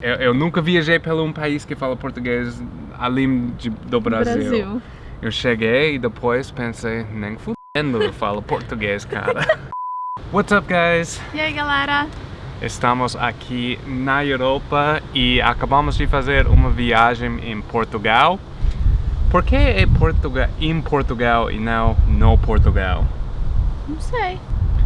Eu, eu nunca viajei pelo um país que fala português além de, do Brasil. Brasil. Eu cheguei e depois pensei, nem fudendo eu falo português, cara. What's up, guys? E aí, galera? Estamos aqui na Europa e acabamos de fazer uma viagem em Portugal. Por que é Portugal, em Portugal e não no Portugal? Não sei.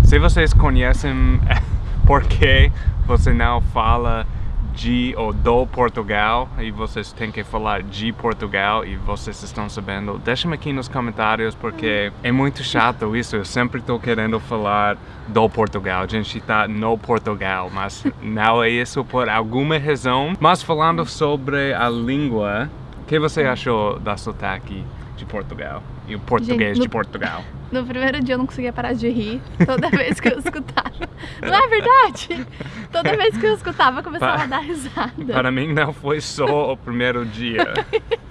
Se vocês conhecem por que você não fala de ou do Portugal e vocês têm que falar de Portugal e vocês estão sabendo, deixem aqui nos comentários porque é muito chato isso, eu sempre estou querendo falar do Portugal, a gente está no Portugal, mas não é isso por alguma razão. Mas falando sobre a língua, o que você achou da sotaque de Portugal e o português Gente, no- de Portugal? No primeiro dia eu não conseguia parar de rir toda vez que eu escutava. Não é verdade? Toda vez que eu escutava, eu começava Pa- a dar risada. Para mim não foi só o primeiro dia.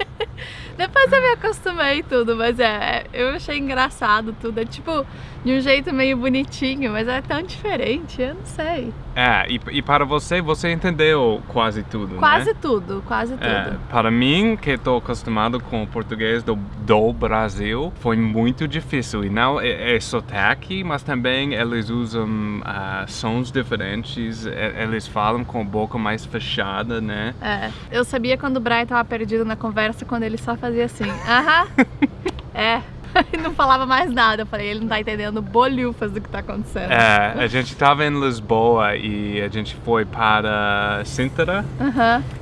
Depois eu me acostumei e tudo, mas é, eu achei engraçado tudo. É tipo, de um jeito meio bonitinho, mas é tão diferente, eu não sei. É, e, e para você, você entendeu quase tudo, Quase né? tudo, quase tudo. É, para mim, que estou acostumado com o português do, do Brasil, foi muito difícil. E não é, é sotaque, mas também eles usam ah, sons diferentes, e- eles falam com a boca mais fechada, né? É, eu sabia quando o Brian tava perdido na conversa quando ele só fazia assim, aham, é, e não falava mais nada. Eu falei, ele não tá entendendo bolhufas do que tá acontecendo. É, a gente estava em Lisboa e a gente foi para Sintra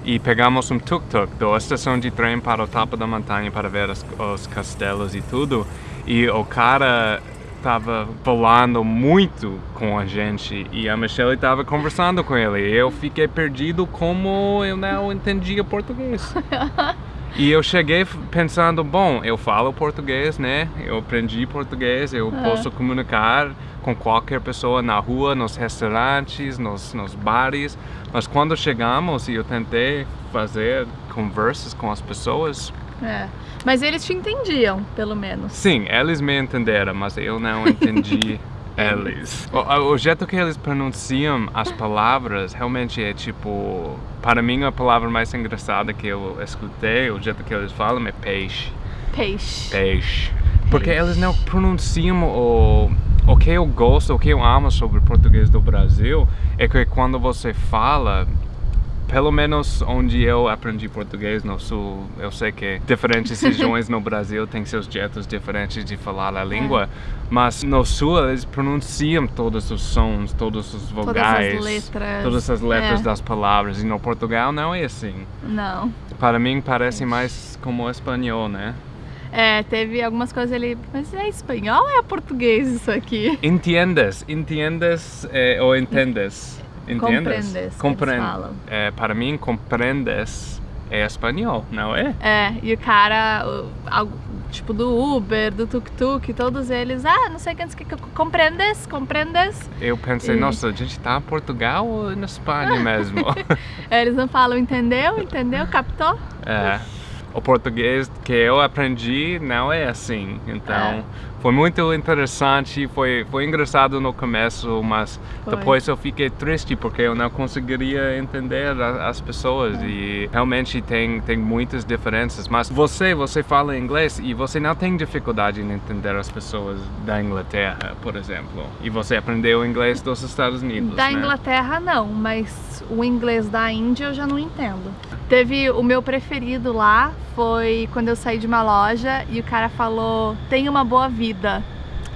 e pegamos um tuk-tuk da estação de trem para o topo da montanha para ver as- os castelos e tudo. E o cara tava falando muito com a gente e a Michelle tava conversando com ele. Eu fiquei perdido como eu não entendia português. E eu cheguei pensando, bom, eu falo português, né? Eu aprendi português, eu posso comunicar com qualquer pessoa na rua, nos restaurantes, nos, nos bares. Mas quando chegamos e eu tentei fazer conversas com as pessoas, é. Mas eles te entendiam, pelo menos. sim, eles me entenderam, mas eu não entendi eles. O, o jeito que eles pronunciam as palavras realmente é tipo. Para mim, a palavra mais engraçada que eu escutei, o jeito que eles falam é peixe. Peixe. Peixe. Porque eles não pronunciam o, o que eu gosto, o que eu amo sobre o português do Brasil é que quando você fala, pelo menos onde eu aprendi português no sul, eu sei que diferentes regiões no Brasil têm seus jeitos diferentes de falar a língua, mas no sul eles pronunciam todos os sons, todos os Todas vogais, as letras. todas as letras É. das palavras. E no Portugal não é assim. Não. Para mim parece mais como espanhol, né? É, teve algumas coisas ali. Mas é espanhol ou é português isso aqui? Entiendes, entiendes eh, ou entendes? Entendes? Compreendes, falam. eh, para mim, compreendes é espanhol, não é? É, e o cara, o- tipo do Uber, do tuk-tuk, todos eles, ah, não sei quantos que compreendes, compreendes. Eu pensei, E- nossa, a gente tá em Portugal ou na Espanha mesmo? É, Eles não falam entendeu, entendeu, captou? é, o português que eu aprendi não é assim, então É. foi muito interessante, foi, foi engraçado no começo, mas Foi. depois eu fiquei triste porque eu não conseguiria entender a- as pessoas e realmente tem, tem muitas diferenças, mas você, você fala inglês e você não tem dificuldade em entender as pessoas da Inglaterra, por exemplo, e você aprendeu inglês dos Estados Unidos, Da né? Inglaterra não, mas o inglês da Índia eu já não entendo. Teve o meu preferido lá, foi quando eu saí de uma loja e o cara falou, tenha uma boa vida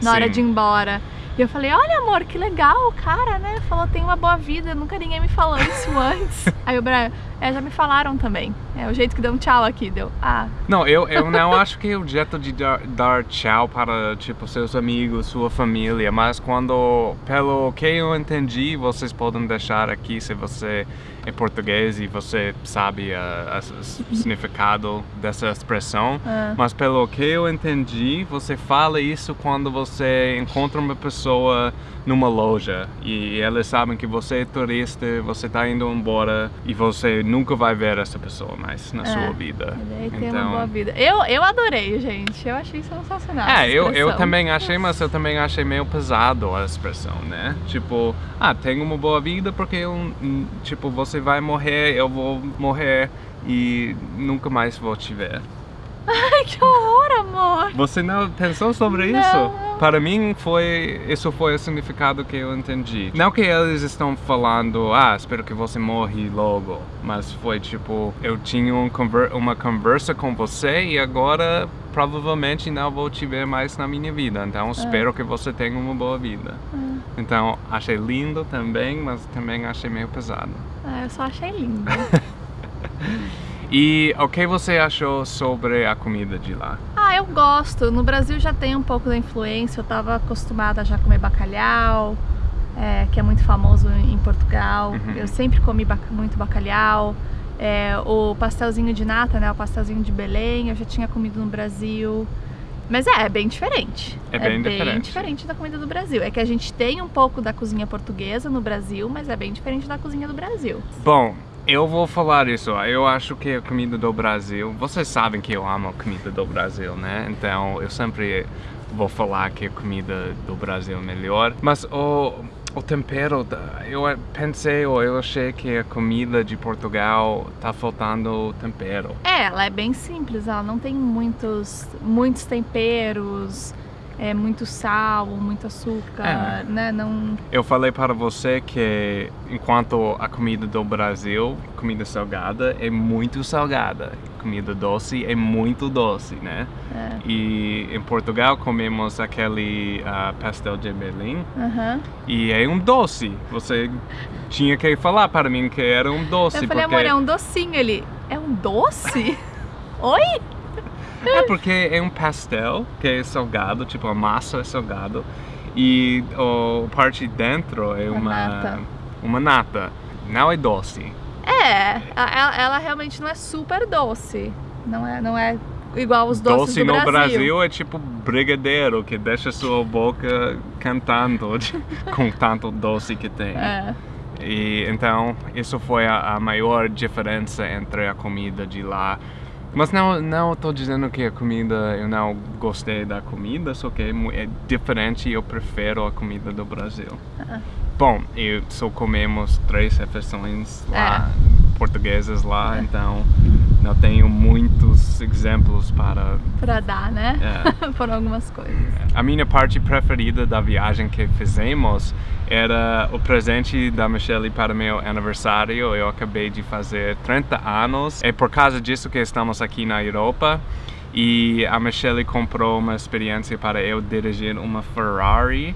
na hora Sim. de ir embora. E eu falei, olha amor, que legal o cara, né? Falou, tem uma boa vida, nunca ninguém me falou isso antes. Aí o Brian, é, já me falaram também. É o jeito que deu um tchau aqui, deu, ah, Não, eu, eu não acho que é o jeito de dar, dar tchau para, tipo, seus amigos, sua família, mas quando, pelo que eu entendi, vocês podem deixar aqui se você é português e você sabe ah, o significado dessa expressão, ah. mas pelo que eu entendi, você fala isso quando você encontra uma pessoa numa loja e eles sabem que você é turista, você está indo embora e você nunca vai ver essa pessoa mais na É. sua vida. E daí tem Então- uma boa vida. Eu, eu adorei, gente. Eu achei sensacional. É, eu, eu também achei, mas eu também achei meio pesado a expressão, né? Tipo, ah, tenho uma boa vida porque eu, hum, tipo, você vai morrer, eu vou morrer e nunca mais vou te ver. Ai, que horror, amor. Você não pensou sobre Não. isso? Para mim foi, isso foi o significado que eu entendi. Não que eles estão falando, ah, espero que você morre logo, mas foi tipo, eu tinha um conver uma conversa com você e agora provavelmente não vou te ver mais na minha vida. Então espero que você tenha uma boa vida. Então achei lindo também, mas também achei meio pesado. Ah, eu só achei lindo. E o que você achou sobre a comida de lá? Ah, eu gosto. No Brasil já tem um pouco da influência. Eu tava acostumada a já comer bacalhau, é, que é muito famoso em Portugal. Uhum. Eu sempre comi bac- muito bacalhau. É, o pastelzinho de nata, né? O pastelzinho de Belém, eu já tinha comido no Brasil. Mas é, é bem diferente. É bem diferente. diferente da comida do Brasil. É que a gente tem um pouco da cozinha portuguesa no Brasil, mas é bem diferente da cozinha do Brasil. Bom, eu vou falar isso. Eu acho que a comida do Brasil. Vocês sabem que eu amo a comida do Brasil, né? Então eu sempre vou falar que a comida do Brasil é melhor. Mas o, o tempero, eu pensei ou eu achei que a comida de Portugal tá faltando tempero. É, ela é bem simples, ela não tem muitos, muitos temperos, é, muito sal, muito açúcar, É. né? Não. Eu falei para você que enquanto a comida do Brasil, comida salgada é muito salgada, comida doce é muito doce, né? É. E em Portugal comemos aquele ah, pastel de Belém aham. e é um doce. Você tinha que falar para mim que era um doce Eu falei, porque amor, é um docinho ele. É um doce? Oi? É porque é um pastel que é salgado, tipo a massa é salgado e o parte de dentro é Uma uma nata. uma nata. Não é doce. É, a- ela, ela realmente não é super doce. Não é, não é igual os doces doce do no Brasil. Brasil é tipo brigadeiro que deixa sua boca cantando com tanto doce que tem. É. E então isso foi a, a maior diferença entre a comida de lá. Mas não não estou dizendo que a comida eu não gostei da comida, só que é, é diferente e eu prefiro a comida do Brasil. Ah. Bom, eu só comemos três refeições lá, É. portuguesas lá, então não tenho muitos exemplos para Pra dar, né? É. Por algumas coisas. a minha parte preferida da viagem que fizemos era o presente da Michelle para meu aniversário. Eu acabei de fazer 30 anos. É por causa disso que estamos aqui na Europa. E a Michelle comprou uma experiência para eu dirigir uma Ferrari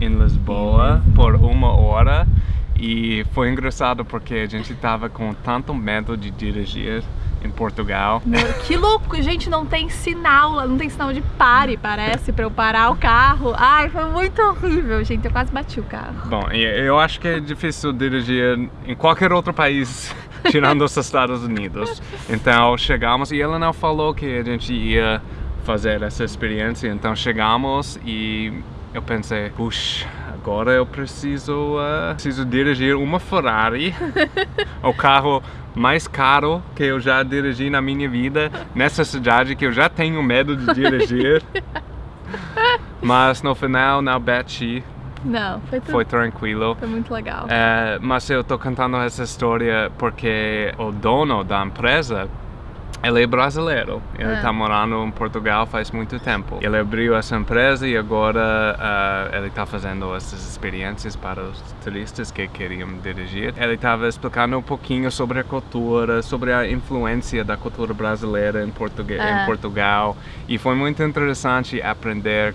em Lisboa por uma hora. E foi engraçado porque a gente tava com tanto medo de dirigir em Portugal. Meu, que louco, gente, não tem sinal, não tem sinal de pare, parece, pra eu parar o carro. Ai, foi muito horrível, gente, eu quase bati o carro. Bom, eu acho que é difícil dirigir em qualquer outro país, tirando os Estados Unidos. Então chegamos e ela não falou que a gente ia fazer essa experiência. Então chegamos e eu pensei, puxa, agora eu preciso, ah, preciso dirigir uma Ferrari, o carro mais caro que eu já dirigi na minha vida, nessa cidade que eu já tenho medo de dirigir. Mas no final não bati, Não, foi tudo. foi tranquilo. Foi muito legal. É, mas eu tô contando essa história porque o dono da empresa, ele é brasileiro. Ele Ah. tá morando em Portugal faz muito tempo. Ele abriu essa empresa e agora ah, ele tá fazendo essas experiências para os turistas que queriam dirigir. Ele estava explicando um pouquinho sobre a cultura, sobre a influência da cultura brasileira em, Ah. em Portugal. E foi muito interessante aprender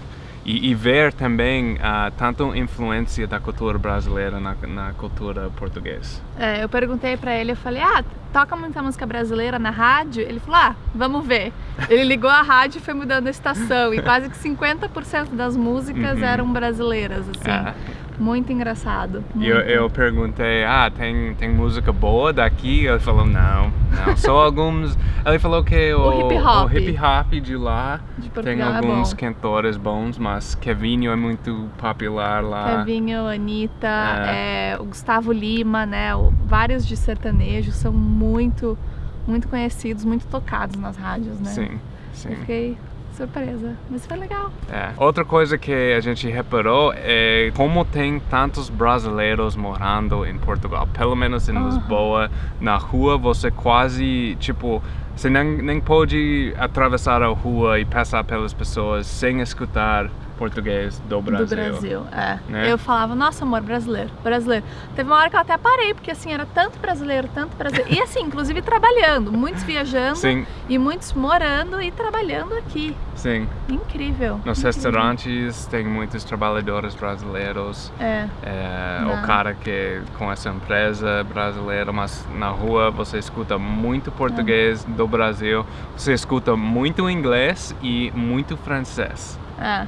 e, e ver também ah, tanto influência da cultura brasileira na, na cultura portuguesa. É, eu perguntei pra ele, eu falei, ah, toca muita música brasileira na rádio? Ele falou, ah, vamos ver. Ele ligou a rádio e foi mudando a estação, e quase que 50% das músicas Uhum. eram brasileiras, assim. É. Muito engraçado. E eu, eu perguntei, ah, tem, tem música boa daqui? Ele falou, não, não, só alguns. Ele falou que o, O hip hop. o hip hop de lá De tem Portugal é alguns bom. cantores bons, mas Kevinho é muito popular lá. Kevinho, Anitta, É. é, o Gustavo Lima, né? o- vários de sertanejo são muito, muito conhecidos, muito tocados nas rádios, né? Sim, sim. Eu fiquei surpresa, mas foi legal. É. Outra coisa que a gente reparou é como tem tantos brasileiros morando em Portugal. Pelo menos em Aham. Lisboa, na rua você quase, tipo, você nem, nem pode atravessar a rua e passar pelas pessoas sem escutar português do Brasil. Do Brasil, é. Né? Eu falava, nossa amor, brasileiro, brasileiro. Teve uma hora que eu até parei, porque assim, era tanto brasileiro, tanto brasileiro. E assim, inclusive trabalhando, muitos viajando Sim, e muitos morando e trabalhando aqui. sim. Incrível. Nos incrível. restaurantes tem muitos trabalhadores brasileiros. É, É, o cara que com essa empresa brasileira, mas na rua você escuta muito português do Brasil, você escuta muito inglês e muito francês. É.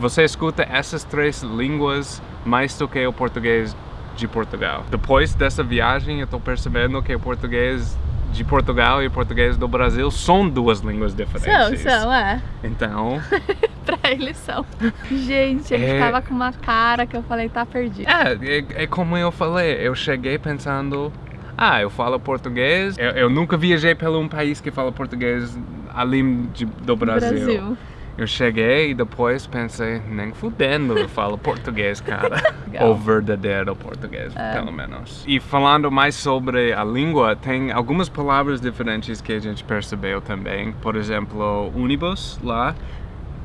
Você escuta essas três línguas mais do que o português de Portugal. Depois dessa viagem, eu estou percebendo que o português de Portugal e o português do Brasil são duas línguas São, diferentes. são, é. Então, pra eles são. Gente, ele É. ficava com uma cara que eu falei, tá perdido. É, é, é como eu falei, eu cheguei pensando, ah, eu falo português, eu, eu nunca viajei pelo um país que fala português além de- do Brasil. Eu cheguei e depois pensei, nem fudendo eu falo português, cara. Ou verdadeiro português, É. pelo menos. E falando mais sobre a língua, tem algumas palavras diferentes que a gente percebeu também. Por exemplo, ônibus lá,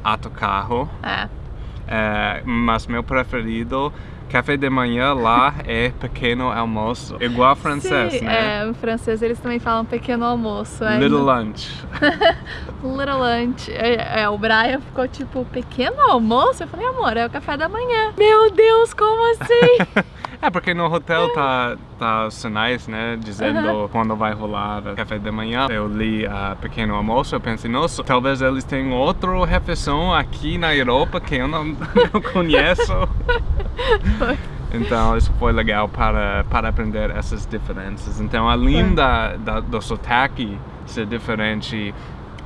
autocarro. É. É, mas meu preferido, café de manhã lá é pequeno almoço. Igual francês, Sim, né? É, em francês eles também falam pequeno almoço. é. Little lunch. Little lunch. É, é, o Brian ficou tipo, pequeno almoço? Eu falei, amor, é o café da manhã. Meu Deus, como assim? É porque no hotel tá, tá os sinais, né? Dizendo quando vai rolar o café de manhã. Eu li a pequeno almoço, eu pensei, nossa, talvez eles tenham outra refeição aqui na Europa que eu não, não conheço. Então isso foi legal para, para aprender essas diferenças. Então além da, da, do sotaque ser diferente,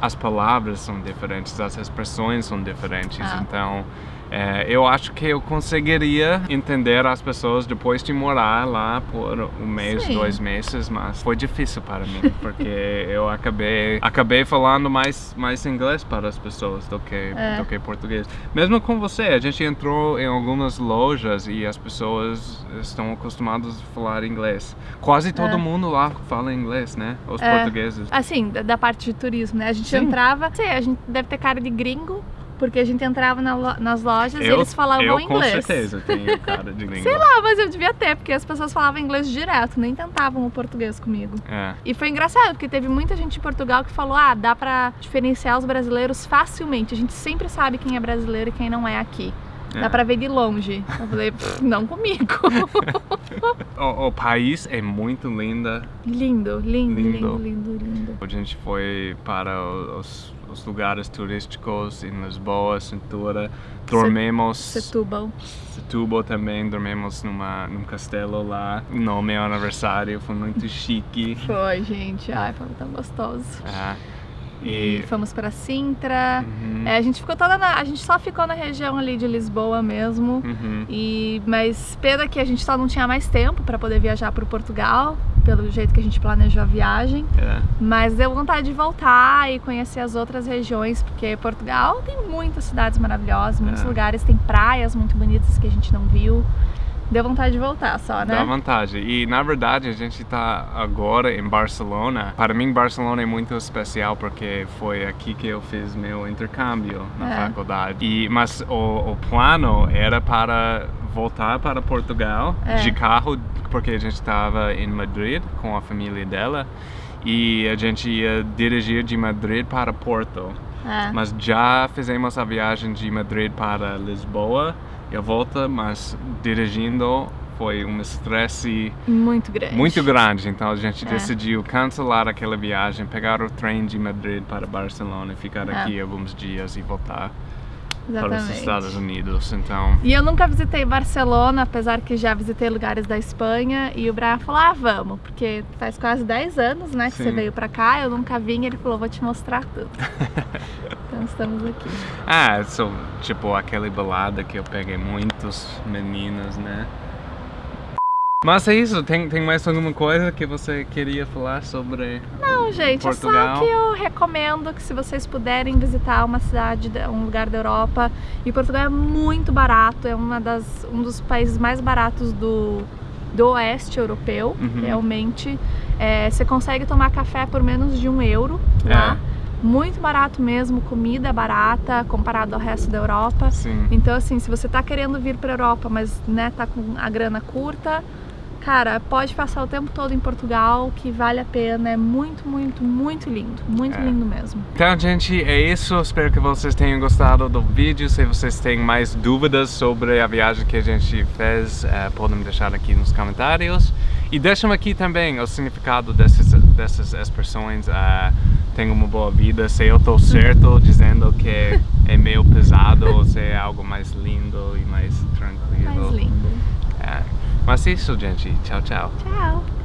as palavras são diferentes, as expressões são diferentes. Ah. Então é, eu acho que eu conseguiria entender as pessoas depois de morar lá por um mês, Sim. dois meses, mas foi difícil para mim porque eu acabei acabei falando mais mais inglês para as pessoas do que É. do que português. Mesmo com você, a gente entrou em algumas lojas e as pessoas estão acostumadas a falar inglês. Quase todo É. mundo lá fala inglês, né? Os É. portugueses. Assim, da, da parte de turismo, né? A gente Sim. entrava, sei, a gente deve ter cara de gringo, porque a gente entrava na lo- nas lojas e Eu, eles falavam eu inglês. com certeza tenho cara de língua. Sei lá, mas eu devia ter, porque as pessoas falavam inglês direto, nem tentavam o português comigo. É. E foi engraçado, porque teve muita gente em Portugal que falou: ah, dá pra diferenciar os brasileiros facilmente. A gente sempre sabe quem é brasileiro e quem não é aqui. É. Dá pra ver de longe. Eu falei, "Pff, não comigo. O, o país é muito linda. lindo, lindo, Lindo. lindo, lindo, lindo. A gente foi para os, os lugares turísticos em Lisboa, Cintura. Dormimos. Setúbal. Setúbal também, dormimos numa, num castelo lá. No meu aniversário, foi muito chique. Foi, gente. Ai, foi tão gostoso. É. E E. fomos pra Sintra. Uhum, É, a gente ficou toda na. A gente só ficou na região ali de Lisboa mesmo. uhum. E, mas pena que a gente só não tinha mais tempo para poder viajar para Portugal, pelo jeito que a gente planejou a viagem. É. Mas deu vontade de voltar e conhecer as outras regiões, porque Portugal tem muitas cidades maravilhosas, muitos É. lugares, tem praias muito bonitas que a gente não viu. Deu vontade de voltar só, né? Dá vantagem. E na verdade a gente está agora em Barcelona. Para mim, Barcelona é muito especial porque foi aqui que eu fiz meu intercâmbio na É. faculdade. E, mas o, o plano era para voltar para Portugal É. de carro, porque a gente estava em Madrid com a família dela. E a gente ia dirigir de Madrid para Porto. É. Mas já fizemos a viagem de Madrid para Lisboa e a volta, mas dirigindo foi um estresse Muito grande. muito grande. Então a gente É. decidiu cancelar aquela viagem, pegar o trem de Madrid para Barcelona e ficar É. aqui alguns dias e voltar. Para os Exatamente. Estados Unidos. Então, E eu nunca visitei Barcelona, apesar que já visitei lugares da Espanha. E o Brian falou: ah, vamos, porque faz quase 10 anos né, que Sim. você veio pra cá, eu nunca vim. Ele falou: vou te mostrar tudo. então estamos aqui. ah, so, tipo aquela balada que eu peguei muitos meninas, né? Mas é isso, tem, tem mais alguma coisa que você queria falar sobre Não, gente, é Portugal? só que eu recomendo que se vocês puderem visitar uma cidade, da- um lugar da Europa, e Portugal é muito barato, é uma das, um dos países mais baratos do, do oeste europeu, Uhum. realmente. É, você consegue tomar café por menos de um euro lá. Muito barato mesmo, comida barata comparado ao resto da Europa. Sim. Então, assim, se você tá querendo vir pra Europa, mas né, tá com a grana curta, cara, pode passar o tempo todo em Portugal, que vale a pena. É muito, muito, muito lindo. Muito É. lindo mesmo. Então, gente, é isso. Espero que vocês tenham gostado do vídeo. Se vocês têm mais dúvidas sobre a viagem que a gente fez, eh, podem deixar aqui nos comentários. E deixem aqui também o significado dessas, dessas expressões. tenha uma boa vida. Se eu estou certo dizendo que é meio pesado ou se é algo mais lindo e mais tranquilo. Mais lindo. É. Mas é isso, gente. Tchau, tchau. Tchau.